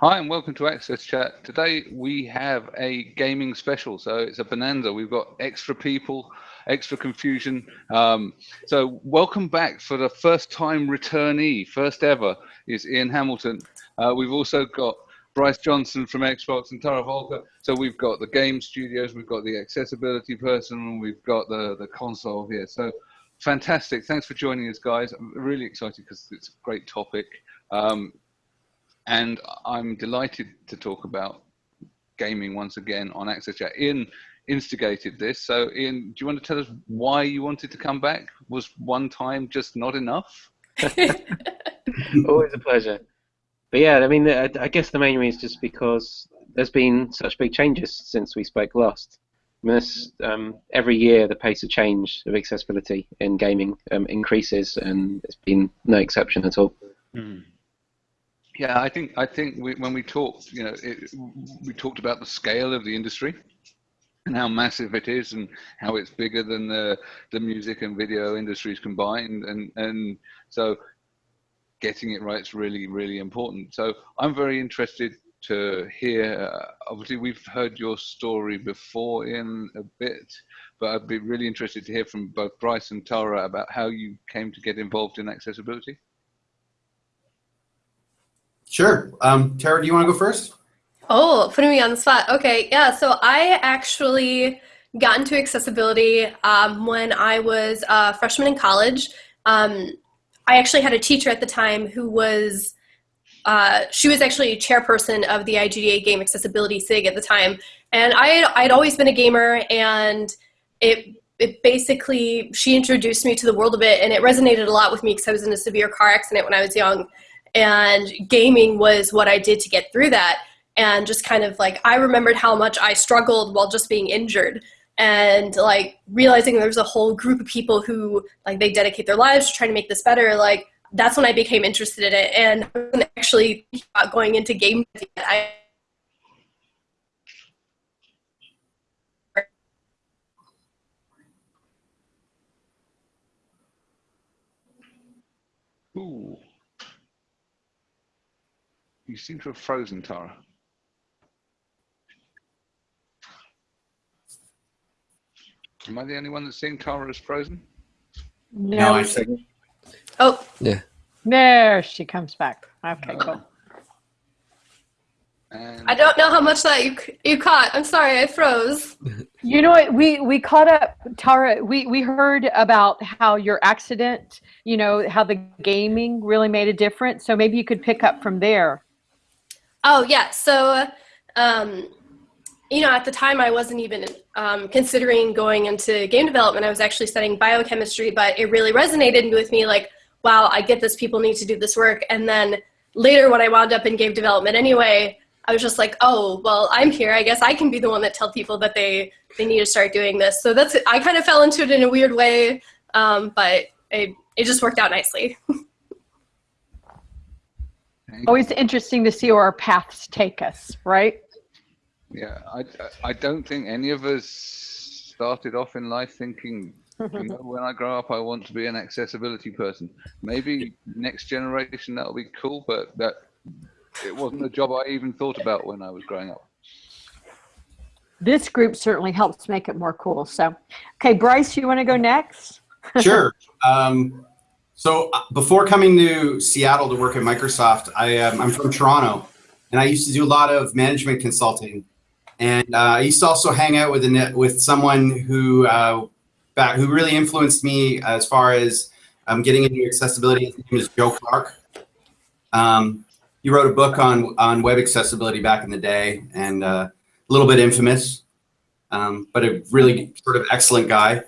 Hi and welcome to Access Chat. Today we have a gaming special, so it's a bonanza. We've got extra people, extra confusion. Um, so welcome back for the first time returnee, first ever, is Ian Hamilton. Uh, we've also got Bryce Johnson from Xbox and Tara Voelker. So we've got the game studios, we've got the accessibility person, and we've got the, the console here. So fantastic. Thanks for joining us, guys. I'm really excited because it's a great topic. Um, and I'm delighted to talk about gaming once again on Access Chat. Ian instigated this. So, Ian, do you want to tell us why you wanted to come back? Was one time just not enough? Always a pleasure. But yeah, I mean, I guess the main reason is just because there's been such big changes since we spoke last. I mean, this, um, every year the pace of change of accessibility in gaming um, increases, and it's been no exception at all. Mm. Yeah, I think I think we, when we talked, you know, it, we talked about the scale of the industry and how massive it is, and how it's bigger than the the music and video industries combined, and and so getting it right is really really important. So I'm very interested to hear. Uh, obviously, we've heard your story before in a bit, but I'd be really interested to hear from both Bryce and Tara about how you came to get involved in accessibility. Sure. Um, Tara, do you want to go first? Oh, putting me on the spot. Okay, yeah. So I actually got into accessibility um, when I was a freshman in college. Um, I actually had a teacher at the time who was, uh, she was actually chairperson of the IGDA Game Accessibility SIG at the time. And I had, I'd always been a gamer and it, it basically, she introduced me to the world of it and it resonated a lot with me because I was in a severe car accident when I was young and gaming was what I did to get through that. And just kind of like, I remembered how much I struggled while just being injured and like realizing there's a whole group of people who like they dedicate their lives to trying to make this better. Like that's when I became interested in it. And actually going into game, I Ooh. You seem to have frozen, Tara. Am I the only one that's seeing Tara as frozen? No, no I see. Oh. Yeah. There she comes back. Okay, cool. Uh, and I don't know how much that you you caught. I'm sorry, I froze. You know what? We we caught up, Tara. We we heard about how your accident. You know how the gaming really made a difference. So maybe you could pick up from there. Oh yeah. So, um, you know, at the time I wasn't even um, considering going into game development. I was actually studying biochemistry, but it really resonated with me. Like, wow, I get this. People need to do this work. And then later, when I wound up in game development anyway, I was just like, oh, well, I'm here. I guess I can be the one that tell people that they they need to start doing this. So that's I kind of fell into it in a weird way, um, but it it just worked out nicely. Always interesting to see where our paths take us, right? Yeah, I, I don't think any of us started off in life thinking, you know, when I grow up, I want to be an accessibility person. Maybe next generation that'll be cool, but that it wasn't a job I even thought about when I was growing up. This group certainly helps make it more cool. So, okay, Bryce, you want to go next? sure. Um, so uh, before coming to Seattle to work at Microsoft, I, um, I'm from Toronto, and I used to do a lot of management consulting. And uh, I used to also hang out with a, with someone who uh, back, who really influenced me as far as um, getting into accessibility. His name is Joe Clark. Um, he wrote a book on on web accessibility back in the day, and uh, a little bit infamous, um, but a really sort of excellent guy.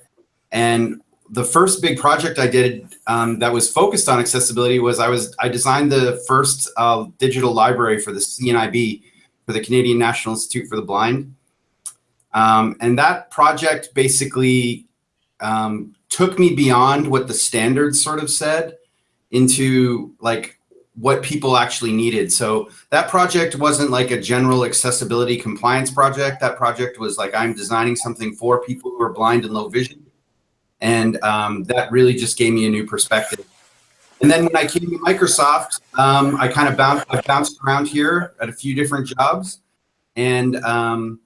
And the first big project I did um, that was focused on accessibility was I was I designed the first uh, digital library for the CNIB for the Canadian National Institute for the Blind. Um, and that project basically um, took me beyond what the standards sort of said into like what people actually needed. So that project wasn't like a general accessibility compliance project. That project was like I'm designing something for people who are blind and low vision and um, that really just gave me a new perspective. And then when I came to Microsoft, um, I kind of bounced, I bounced around here at a few different jobs, and um,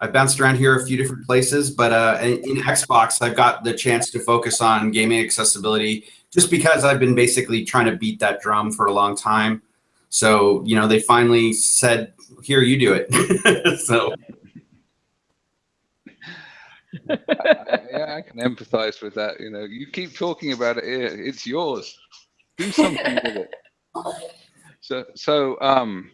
I bounced around here a few different places. But uh, in, Xbox, I've got the chance to focus on gaming accessibility, just because I've been basically trying to beat that drum for a long time. So you know, they finally said, "Here, you do it." so. I, yeah, I can empathize with that. You know, you keep talking about it. It's yours. Do something with it. So, so, um,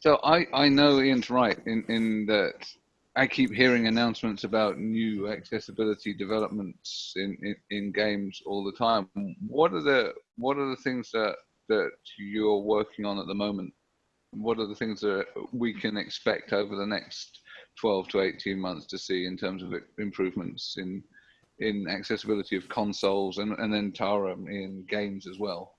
so I, I know Ian's right in, in that I keep hearing announcements about new accessibility developments in, in, in games all the time. What are the, what are the things that, that you're working on at the moment? What are the things that we can expect over the next 12 to 18 months to see in terms of improvements in in accessibility of consoles and, and then Tara in games as well?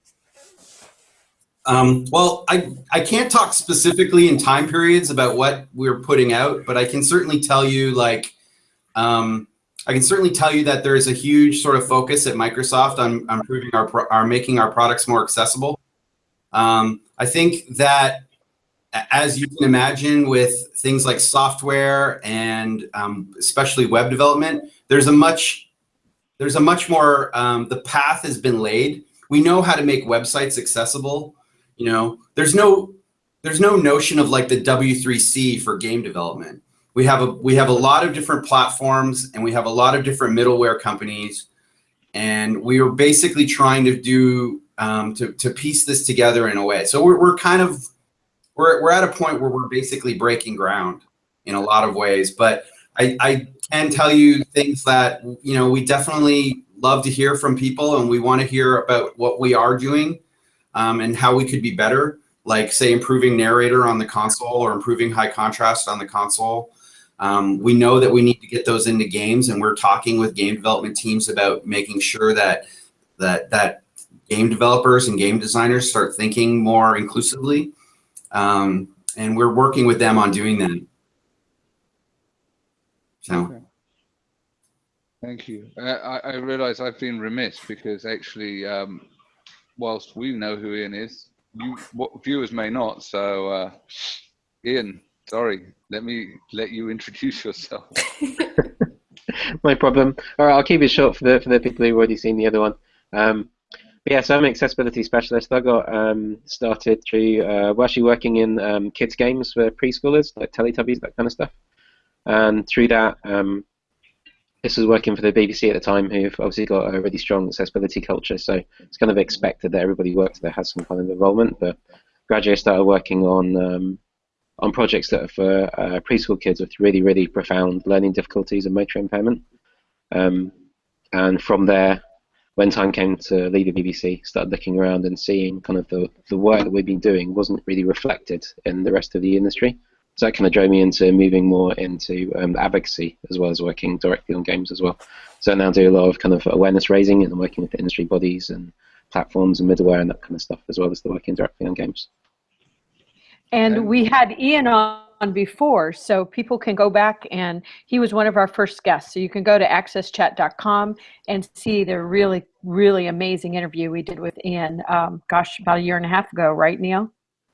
Um, well, I, I can't talk specifically in time periods about what we're putting out, but I can certainly tell you like, um, I can certainly tell you that there is a huge sort of focus at Microsoft on, on improving our, our making our products more accessible. Um, I think that as you can imagine with things like software and um, especially web development, there's a much there's a much more um, the path has been laid. We know how to make websites accessible. You know, there's no there's no notion of like the W3C for game development. We have a we have a lot of different platforms and we have a lot of different middleware companies, and we are basically trying to do um, to to piece this together in a way. So we're we're kind of we're, we're at a point where we're basically breaking ground in a lot of ways. But I, I can tell you things that, you know, we definitely love to hear from people and we want to hear about what we are doing um, and how we could be better, like say improving narrator on the console or improving high contrast on the console. Um, we know that we need to get those into games and we're talking with game development teams about making sure that that that game developers and game designers start thinking more inclusively um, and we're working with them on doing that. So. Okay. Thank you. Uh, I, I, realize I've been remiss because actually, um, whilst we know who Ian is, you viewers may not. So, uh, Ian, sorry, let me let you introduce yourself. My problem. All right, I'll keep it short for the for the people who've already seen the other one. Um, yeah, so I'm an accessibility specialist. I got um, started through uh, actually working in um, kids games for preschoolers, like Teletubbies, that kind of stuff. And through that, um, this was working for the BBC at the time, who've obviously got a really strong accessibility culture. So it's kind of expected that everybody works there has some kind of involvement. But gradually, I started working on um, on projects that are for uh, preschool kids with really, really profound learning difficulties and motor impairment. Um, and from there, when time came to leave the BBC, started looking around and seeing kind of the, the work that we've been doing wasn't really reflected in the rest of the industry. So that kind of drove me into moving more into um, advocacy as well as working directly on games as well. So I now do a lot of kind of awareness raising and working with industry bodies and platforms and middleware and that kind of stuff as well as the working directly on games. And we had Ian on before, so people can go back and he was one of our first guests. So you can go to accesschat.com and see the really, really amazing interview we did with Ian. Um, gosh, about a year and a half ago, right, Neil?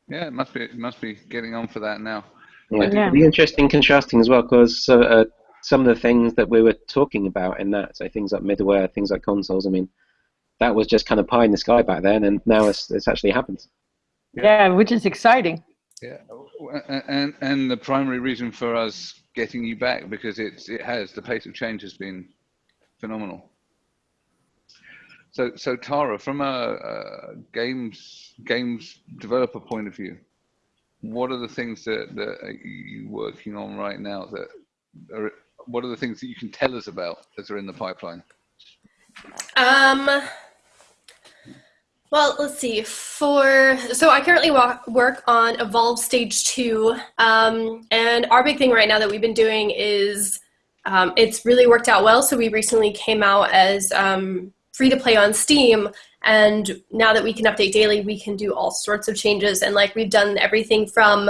Yeah, it must be. It must be getting on for that now. Yeah, yeah. it'd be interesting contrasting as well because uh, uh, some of the things that we were talking about in that, so things like middleware, things like consoles. I mean, that was just kind of pie in the sky back then, and now it's it's actually happened. Yeah, yeah which is exciting. Yeah, and and the primary reason for us getting you back because it's it has the pace of change has been phenomenal. So so Tara, from a, a games games developer point of view, what are the things that that you working on right now that are what are the things that you can tell us about that are in the pipeline? Um well, let's see. For so, I currently walk, work on Evolve Stage Two, um, and our big thing right now that we've been doing is um, it's really worked out well. So we recently came out as um, free to play on Steam, and now that we can update daily, we can do all sorts of changes. And like we've done everything from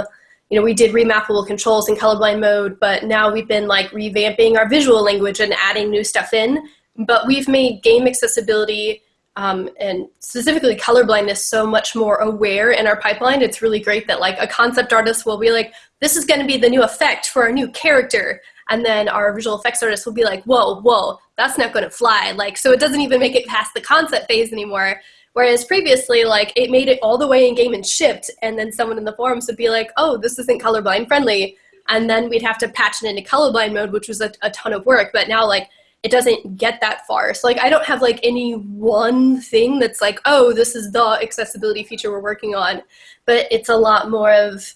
you know, we did remappable controls in colorblind mode, but now we've been like revamping our visual language and adding new stuff in. But we've made game accessibility um, and specifically colorblindness so much more aware in our pipeline. It's really great that like a concept artist will be like, this is going to be the new effect for our new character. And then our visual effects artist will be like, whoa, whoa, that's not going to fly. Like, so it doesn't even make it past the concept phase anymore. Whereas previously, like, it made it all the way in game and shipped, and then someone in the forums would be like, oh, this isn't colorblind friendly. And then we'd have to patch it into colorblind mode, which was a, a ton of work. But now, like, it doesn't get that far. So like I don't have like any one thing that's like, oh, this is the accessibility feature we're working on. But it's a lot more of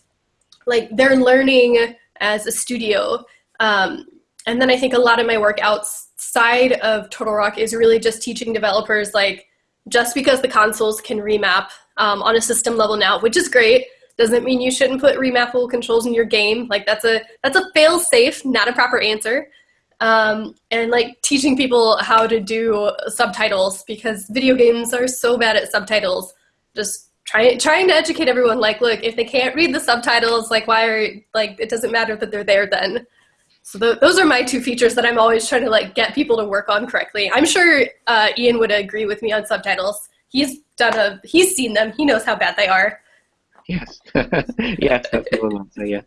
like they're learning as a studio. Um, and then I think a lot of my work outside of Turtle Rock is really just teaching developers like just because the consoles can remap um, on a system level now, which is great, doesn't mean you shouldn't put remappable controls in your game. Like that's a that's a fail safe, not a proper answer um, and like teaching people how to do subtitles because video games are so bad at subtitles. Just trying trying to educate everyone. Like, look, if they can't read the subtitles, like, why are like it doesn't matter that they're there then. So th those are my two features that I'm always trying to like get people to work on correctly. I'm sure uh, Ian would agree with me on subtitles. He's done a he's seen them. He knows how bad they are. Yes. yes, answer. Yeah.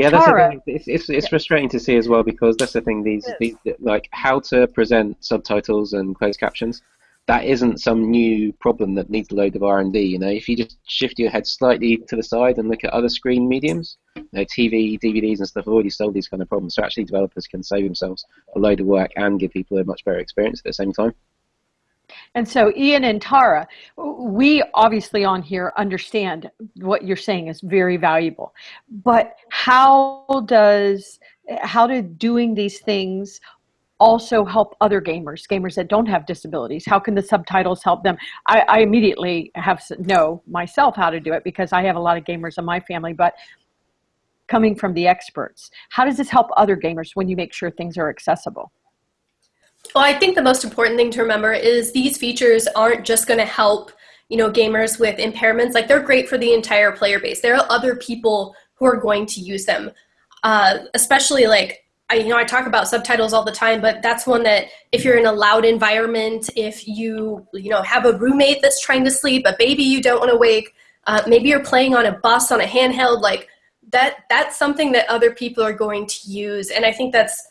Yeah, that's the thing. It's, it's, it's frustrating to see as well because that's the thing. These, these like how to present subtitles and closed captions. That isn't some new problem that needs a load of R and D. You know, if you just shift your head slightly to the side and look at other screen mediums, you know, TV, DVDs, and stuff have already solved these kind of problems. So actually, developers can save themselves a load of work and give people a much better experience at the same time. And so Ian and Tara, we obviously on here understand what you're saying is very valuable. But how does how do doing these things also help other gamers, gamers that don't have disabilities? How can the subtitles help them? I, I immediately have know myself how to do it because I have a lot of gamers in my family, but coming from the experts, how does this help other gamers when you make sure things are accessible? Well, I think the most important thing to remember is these features aren't just going to help you know gamers with impairments. Like they're great for the entire player base. There are other people who are going to use them, uh, especially like I, you know, I talk about subtitles all the time, but that's one that if you're in a loud environment, if you, you know, have a roommate that's trying to sleep, a baby you don't want to wake, uh, maybe you're playing on a bus on a handheld, like that, that's something that other people are going to use. And I think that's,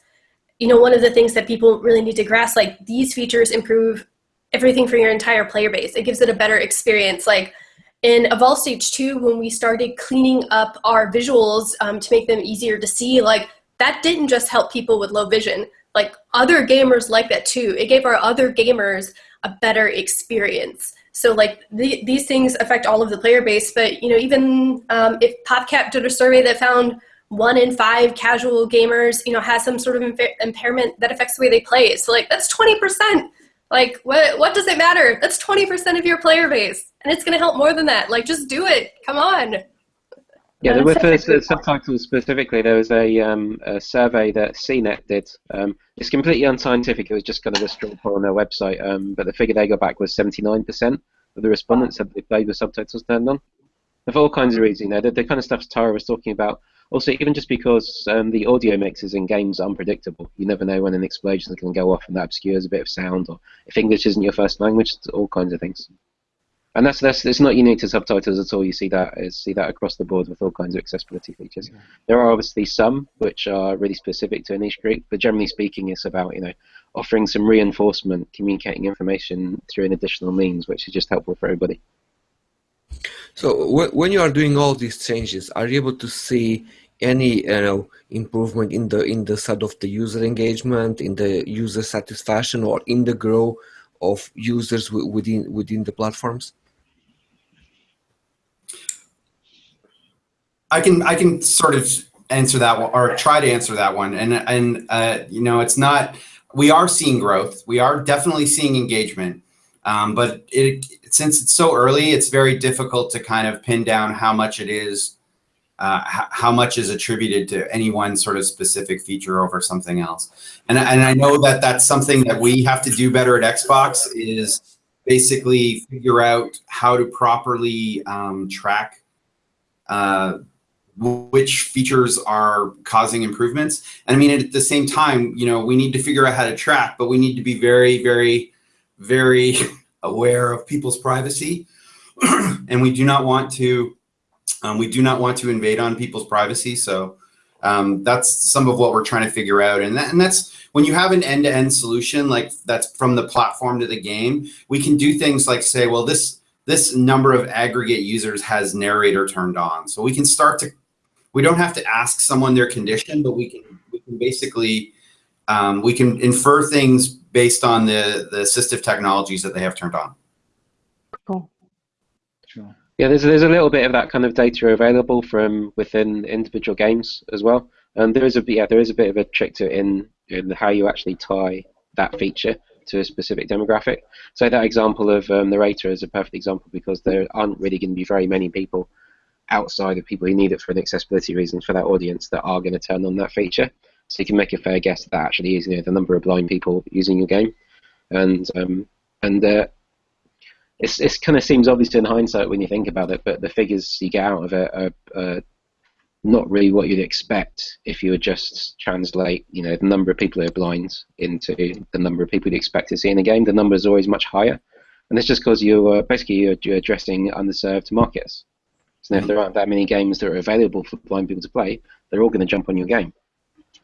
you know, one of the things that people really need to grasp, like these features improve everything for your entire player base. It gives it a better experience. Like in Evolve Stage 2, when we started cleaning up our visuals um, to make them easier to see, like that didn't just help people with low vision. Like other gamers like that too. It gave our other gamers a better experience. So like the, these things affect all of the player base, but you know, even um, if PopCap did a survey that found one in five casual gamers, you know, has some sort of impa impairment that affects the way they play. So like that's 20%. Like what what does it matter? That's 20% of your player base. And it's going to help more than that. Like just do it. Come on. Yeah, there were the subtitles specifically. There was a, um, a survey that CNET did. Um, it's completely unscientific. It was just kind of a straw poll on their website. Um, but the figure they got back was 79% of the respondents said they played with subtitles turned on. For all kinds of reasons, you know, the, the kind of stuff Tara was talking about also, even just because um, the audio mixes in games are unpredictable, you never know when an explosion can go off and that obscures a bit of sound, or if English isn't your first language, all kinds of things. And that's that's it's not unique to subtitles at all. You see that is see that across the board with all kinds of accessibility features. Yeah. There are obviously some which are really specific to a niche group, but generally speaking, it's about you know offering some reinforcement, communicating information through an additional means, which is just helpful for everybody. So when you are doing all these changes, are you able to see any you know improvement in the in the side of the user engagement, in the user satisfaction, or in the growth of users within within the platforms? I can I can sort of answer that one or try to answer that one, and and uh, you know it's not we are seeing growth, we are definitely seeing engagement. Um, but it, since it's so early, it's very difficult to kind of pin down how much it is, uh, how much is attributed to any one sort of specific feature over something else. And, and I know that that's something that we have to do better at Xbox is basically figure out how to properly um, track uh, which features are causing improvements. And I mean, at the same time, you know, we need to figure out how to track, but we need to be very, very very aware of people's privacy, and we do not want to um, we do not want to invade on people's privacy. So um, that's some of what we're trying to figure out. And, that, and that's when you have an end-to-end -end solution, like that's from the platform to the game, we can do things like say, well, this, this number of aggregate users has narrator turned on. So we can start to, we don't have to ask someone their condition, but we can, we can basically, um, we can infer things based on the, the assistive technologies that they have turned on. Cool. Sure. Yeah, there's there's a little bit of that kind of data available from within individual games as well. And there is a yeah there is a bit of a trick to it in in how you actually tie that feature to a specific demographic. So that example of um, narrator is a perfect example because there aren't really going to be very many people outside of people who need it for an accessibility reason for that audience that are going to turn on that feature. So you can make a fair guess that actually is you know, the number of blind people using your game, and um, and uh, it's it kind of seems obvious in hindsight when you think about it, but the figures you get out of it are, are not really what you'd expect if you would just translate, you know, the number of people who are blind into the number of people you'd expect to see in a game. The number is always much higher, and it's just because you're basically you're, you're, addressing underserved markets. So if there aren't that many games that are available for blind people to play, they're all going to jump on your game.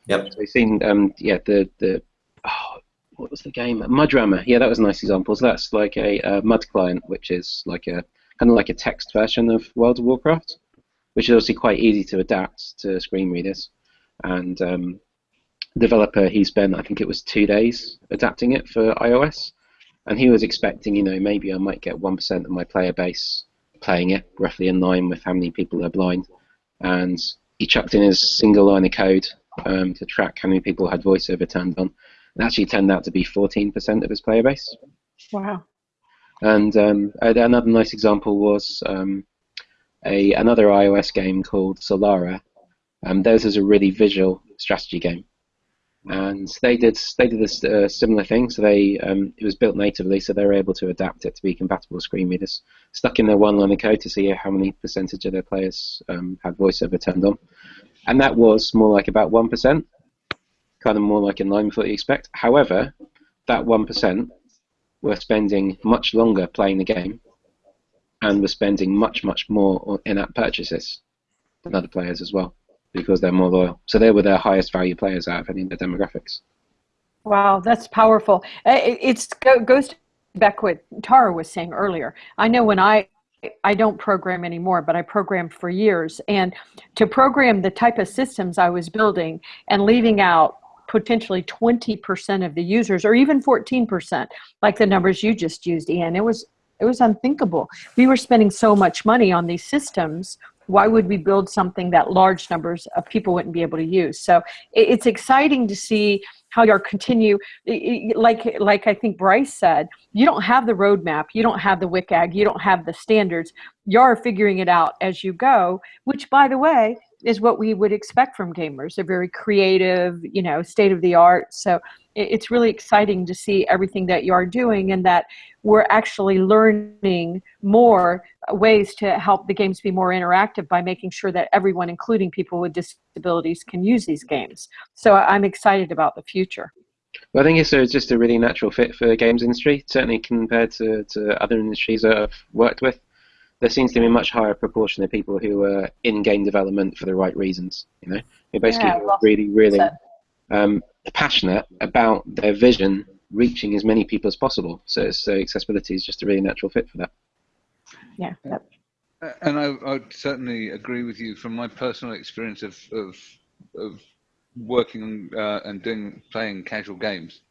Yep. So we've seen, um, yeah, the the oh, what was the game? MudRammer. Yeah, that was a nice example. So that's like a, a mud client, which is like a kind of like a text version of World of Warcraft, which is obviously quite easy to adapt to screen readers. And um, developer, he spent I think it was two days adapting it for iOS, and he was expecting, you know, maybe I might get one percent of my player base playing it, roughly in line with how many people are blind. And he chucked in his single line of code um, to track how many people had voiceover turned on it actually turned out to be 14% of his player base. Wow. And um, another nice example was um, a another iOS game called Solara. Um, theirs is a really visual strategy game, and they did they did a uh, similar thing. So they um, it was built natively, so they were able to adapt it to be compatible with screen readers. Stuck in their one line of code to see how many percentage of their players um, had voiceover turned on, and that was more like about one percent kind of more like in line with what you expect. However, that 1% were spending much longer playing the game and were spending much, much more in-app purchases than other players as well because they're more loyal. So they were their highest value players out of any of the demographics. Wow, that's powerful. It goes back what Tara was saying earlier. I know when I I don't program anymore, but I programmed for years. And to program the type of systems I was building and leaving out potentially 20% of the users or even 14% like the numbers you just used ian it was it was unthinkable we were spending so much money on these systems why would we build something that large numbers of people wouldn't be able to use so it's exciting to see how you're continue like like i think bryce said you don't have the roadmap you don't have the WCAG you don't have the standards you're figuring it out as you go which by the way is what we would expect from gamers. They're very creative, you know, state of the art. So it's really exciting to see everything that you are doing and that we're actually learning more ways to help the games be more interactive by making sure that everyone, including people with disabilities, can use these games. So I'm excited about the future. Well, I think it's just a really natural fit for the games industry, certainly compared to, to other industries that I've worked with there seems to be a much higher proportion of people who are in game development for the right reasons. You know, who basically yeah, really, really um, passionate about their vision reaching as many people as possible. So, so accessibility is just a really natural fit for that. Yeah. Yep. And I, I would certainly agree with you from my personal experience of of, of working uh, and doing playing casual games.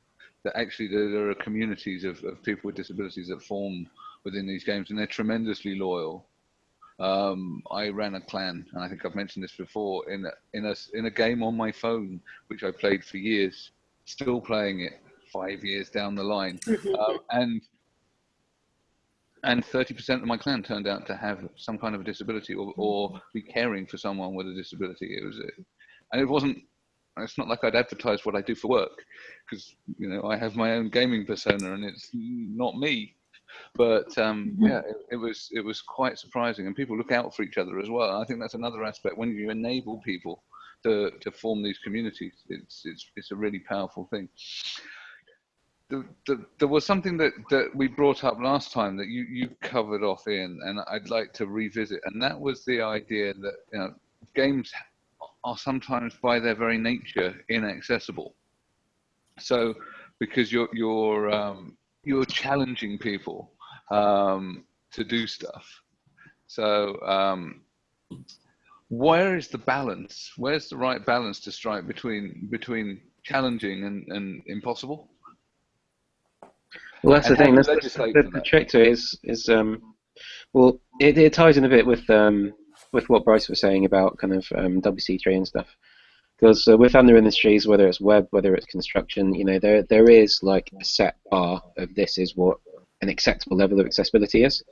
That actually there, there are communities of, of people with disabilities that form within these games, and they're tremendously loyal. Um, I ran a clan, and I think I've mentioned this before in a, in a in a game on my phone, which I played for years, still playing it five years down the line, um, and and 30% of my clan turned out to have some kind of a disability or, or be caring for someone with a disability. It was, and it wasn't. It's not like I'd advertise what I do for work, because you know I have my own gaming persona, and it's not me. But um, mm-hmm. yeah, it, it, was it was quite surprising, and people look out for each other as well. I think that's another aspect when you enable people to, to form these communities. It's it's it's a really powerful thing. the, the, there was something that, that we brought up last time that you, you covered off in, and I'd like to revisit, and that was the idea that you know games are sometimes by their very nature inaccessible. So because you're you're um, you're challenging people um, to do stuff. So um, where is the balance? Where's the right balance to strike between between challenging and, and impossible? Well, that's and the thing. That's the, the, the, trick to it is is um, well, it, it ties in a bit with um, with what Bryce was saying about kind of um, WC3 and stuff. Because uh, with other industries, whether it's web, whether it's construction, you know, there there is like a set bar of this is what an acceptable level of accessibility is.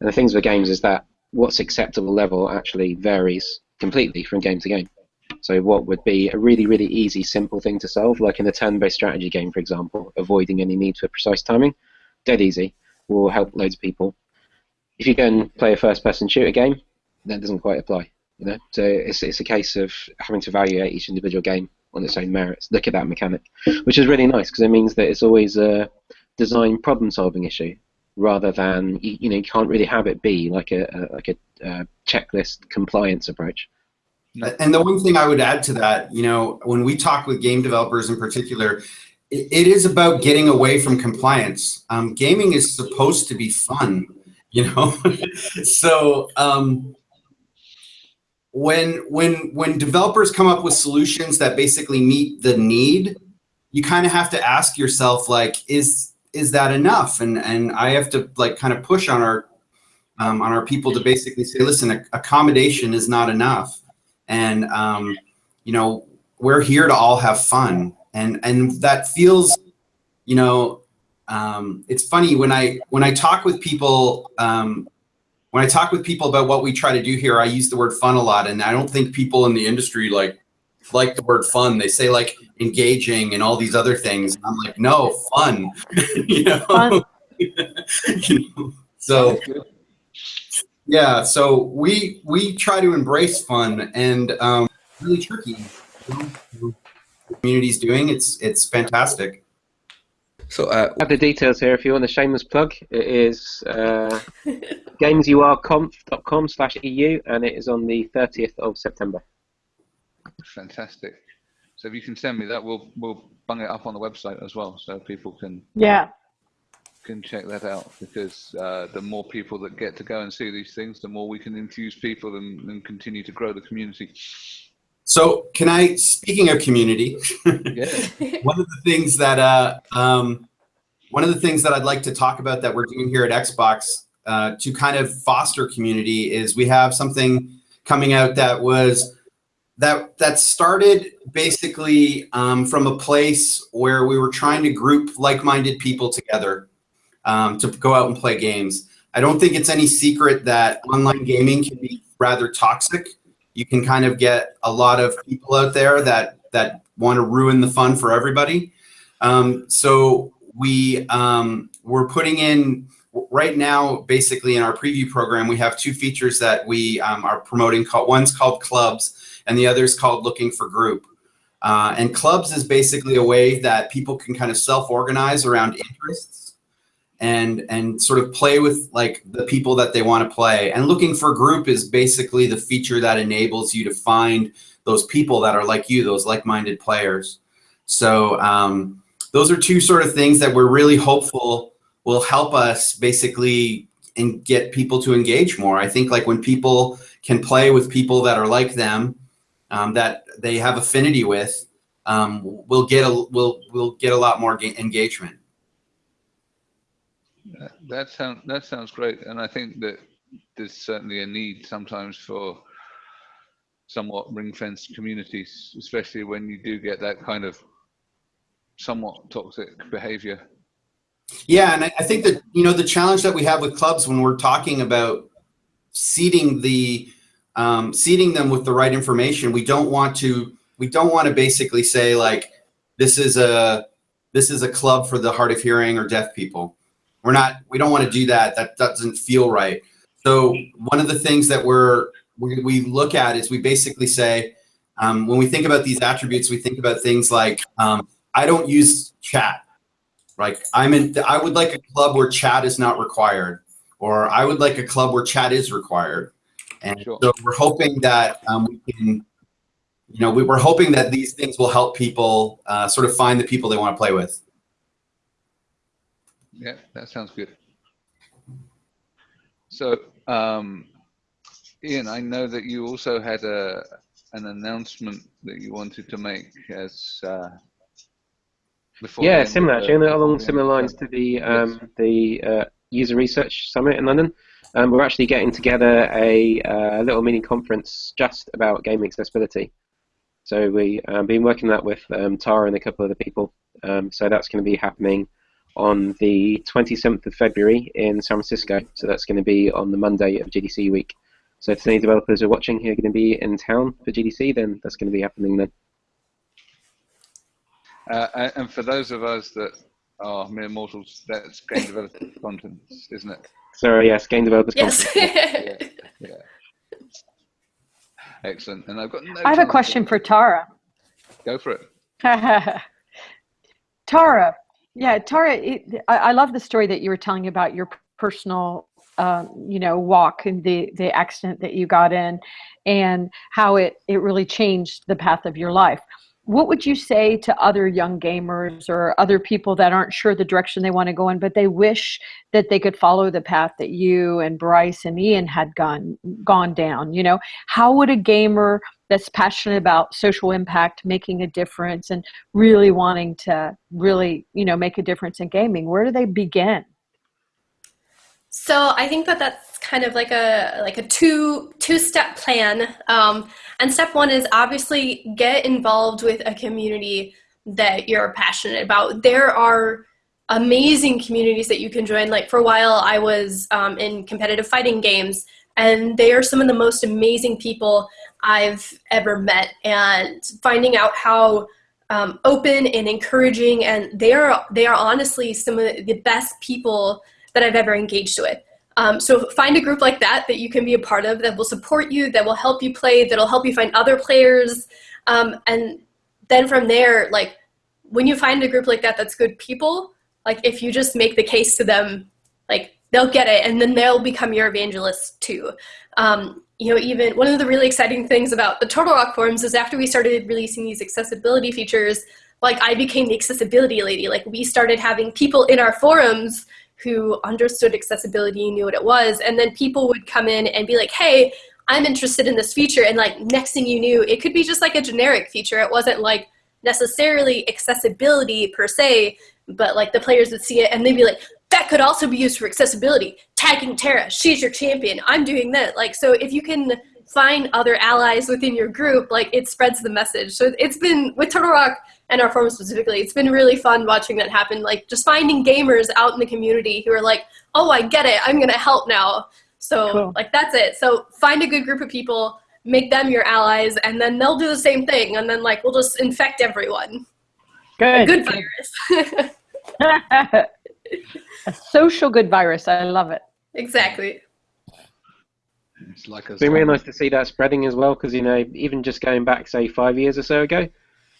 And the things with games is that what's acceptable level actually varies completely from game to game. So what would be a really, really easy, simple thing to solve, like in a turn-based strategy game, for example, avoiding any need for precise timing, dead easy, will help loads of people. If you go and play a first-person shooter game, that doesn't quite apply. You know, so it's it's a case of having to evaluate each individual game on its own merits. Look at that mechanic, which is really nice because it means that it's always a design problem-solving issue rather than you, know you can't really have it be like a, a like a, checklist compliance approach. And the one thing I would add to that, you know, when we talk with game developers in particular, it, it is about getting away from compliance. Um, gaming is supposed to be fun, you know. so um, when when when developers come up with solutions that basically meet the need, you kind of have to ask yourself, like, is is that enough? And and I have to like kind of push on our um, on our people to basically say, listen, accommodation is not enough, and um, you know we're here to all have fun, and and that feels, you know, um, it's funny when I when I talk with people. Um, when I talk with people about what we try to do here, I use the word fun a lot, and I don't think people in the industry like like the word fun. They say like engaging and all these other things. And I'm like, no, fun. you know. Fun. you know? So yeah, so we we try to embrace fun and um, really tricky. You know, community's doing it's it's fantastic. So uh, I have the details here if you want a shameless plug. It is uh, gamesurconf.com slash EU and it is on the 30th of September. Fantastic. So if you can send me that, we'll we'll bung it up on the website as well, so people can yeah can check that out. Because uh, the more people that get to go and see these things, the more we can infuse people and, and continue to grow the community. So can I, speaking of community, one of the things that uh, um, one of the things that I'd like to talk about that we're doing here at Xbox uh, to kind of foster community is we have something coming out that was that that started basically um, from a place where we were trying to group like-minded people together um, to go out and play games. I don't think it's any secret that online gaming can be rather toxic. You can kind of get a lot of people out there that that want to ruin the fun for everybody. Um, so we um, we're putting in right now, basically in our preview program, we have two features that we um, are promoting. One's called Clubs, and the other is called Looking for Group. Uh, and clubs is basically a way that people can kind of self-organize around interests and and sort of play with like the people that they want to play. And looking for group is basically the feature that enables you to find those people that are like you, those like-minded players. So um, those are two sort of things that we're really hopeful will help us basically and get people to engage more. I think like when people can play with people that are like them, um, that they have affinity with, um, we'll get a we'll we'll get a lot more engagement. That sounds that sounds great, and I think that there's certainly a need sometimes for somewhat ring-fenced communities, especially when you do get that kind of somewhat toxic behavior. Yeah, and I, I think that you know the challenge that we have with clubs when we're talking about seeding the um, seeding them with the right information. We don't want to we don't want to basically say like this is a this is a club for the hard of hearing or deaf people. We're not we don't want to do that. That doesn't feel right. So one of the things that we're we, we look at is we basically say um, when we think about these attributes, we think about things like um, I don't use chat. Like I'm in, I would like a club where chat is not required, or I would like a club where chat is required. And Sure. so we're hoping that um, we can, you know, we, we're hoping that these things will help people uh, sort of find the people they want to play with. Yeah, that sounds good. So, um, Ian, I know that you also had a an announcement that you wanted to make as uh, before. Yeah, similar actually, before along the similar lines to the um, the uh, user research summit in London. Um, we're actually getting together a uh, little mini conference just about game accessibility. So we um, been working that with um, Tara and a couple of other people. Um, so that's going to be happening on the 27th of February in San Francisco. So that's going to be on the Monday of GDC week. So if any developers are watching who are going to be in town for GDC, then that's going to be happening then. Uh, and- and for those of us that are mere mortals, that's game development content, isn't it? So yes, game developers Yes. conference. Yeah. Excellent. And I've got no I have a question for Tara. Go for it. Tara, yeah, Tara, it, I, I love the story that you were telling about your personal, um, you know, walk and the the accident that you got in, and how it it really changed the path of your life. What would you say to other young gamers or other people that aren't sure the direction they want to go in, but they wish that they could follow the path that you and Bryce and Ian had gone gone down? You know, how would a gamer that's passionate about social impact, making a difference, and really wanting to really, you know, make a difference in gaming, where do they begin? So I think that that's kind of like a like a two two step plan. Um, and step one is obviously get involved with a community that you're passionate about. There are amazing communities that you can join. Like for a while, I was um, in competitive fighting games, and they are some of the most amazing people I've ever met. And finding out how um, open and encouraging, and they are they are honestly some of the best people that I've ever engaged with. Um, so find a group like that that you can be a part of that will support you, that will help you play, that'll help you find other players, um, and then from there, like when you find a group like that that's good people, like if you just make the case to them, like they'll get it, and then they'll become your evangelists too. Um, you know, even one of the really exciting things about the Turtle Rock forums is after we started releasing these accessibility features, like I became the accessibility lady. Like we started having people in our forums who understood accessibility, and knew what it was, and then people would come in and be like, hey, I'm interested in this feature. And like next thing you knew, it could be just like a generic feature. It wasn't like necessarily accessibility per se, but like the players would see it and they'd be like, that could also be used for accessibility. Tagging Tara, she's your champion. I'm doing that. Like, so if you can find other allies within your group, like it spreads the message. So it's been with Turtle Rock and our forum specifically, it's been really fun watching that happen. Like just finding gamers out in the community who are like, oh, I get it. I'm going to help now. So Cool. like that's it. So find a good group of people, make them your allies, and then they'll do the same thing. And then like we'll just infect everyone. A Good. good virus. a social good virus. I love it. Exactly. It's like a It's been really nice to see that spreading as well, because you know, even just going back, say, five years or so ago,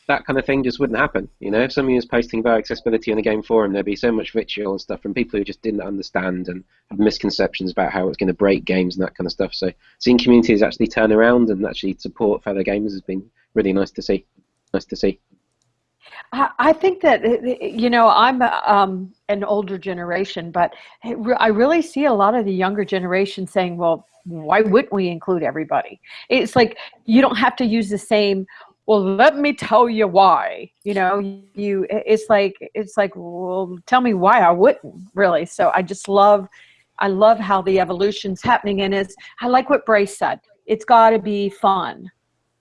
that kind of thing just wouldn't happen. You know, if somebody was posting about accessibility on a game forum, there'd be so much vitriol and stuff from people who just didn't understand and had misconceptions about how it was going to break games and that kind of stuff. So seeing communities actually turn around and actually support fellow gamers has been really nice to see. Nice to see. I think that uh, you know I'm um, an older generation, but I really see a lot of the younger generation saying, "Well, why wouldn't we include everybody?" It's like you don't have to use the same. Well, let me tell you why. You know, you. It's like it's like, well, tell me why I wouldn't really. So I just love, I love how the evolution's happening, and it's. I like what Bryce said. It's got to be fun.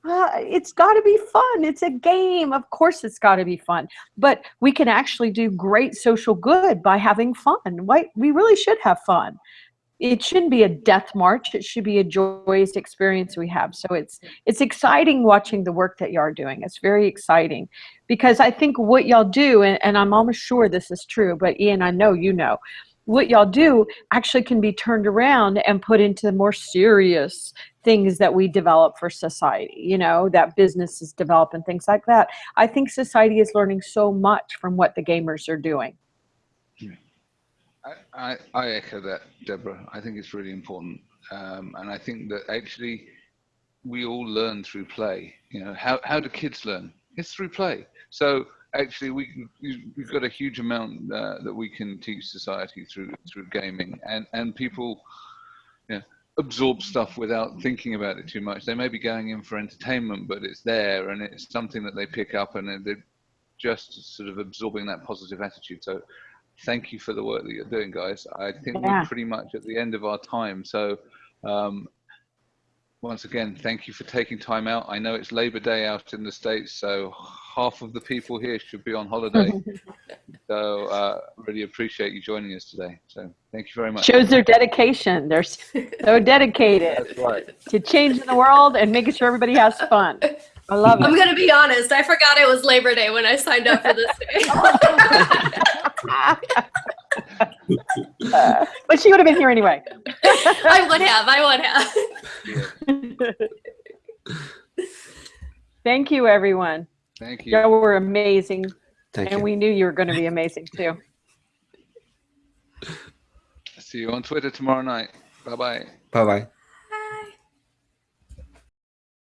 Uh, it's got to be fun. It's a game. Of course, it's got to be fun. But we can actually do great social good by having fun. Why? We really should have fun. It shouldn't be a death march. It should be a joyous experience we have. So it's it's exciting watching the work that y'all are doing. It's very exciting because I think what y'all do, and, and I'm almost sure this is true, but Ian, I know you know, what y'all do actually can be turned around and put into more serious things that we develop for society, you know, that businesses develop and things like that. I think society is learning so much from what the gamers are doing. I, I, I echo that, Deborah. I think it's really important, um, and I think that actually we all learn through play. You know, how how do kids learn? It's through play. So actually, we can- we've got a huge amount uh, that we can teach society through through gaming, and and people, you know, absorb stuff without thinking about it too much. They may be going in for entertainment, but it's there, and it's something that they pick up, and they're just sort of absorbing that positive attitude. So thank you for the work that you're doing, guys. I think Yeah. we're pretty much at the end of our time. So, um, once again, thank you for taking time out. I know it's Labor Day out in the States, so half of the people here should be on holiday. so, uh, really appreciate you joining us today. So, thank you very much. Shows their dedication. They're so dedicated That's right. to changing the world and making sure everybody has fun. I love it. I'm gonna be honest. I forgot it was Labor Day when I signed up for this day. Uh, but she would have been here anyway. I would have. I would have. Thank you, everyone. Thank you. You were amazing, Thank and you. we knew you were going to be amazing too. See you on Twitter tomorrow night. Bye bye. Bye bye.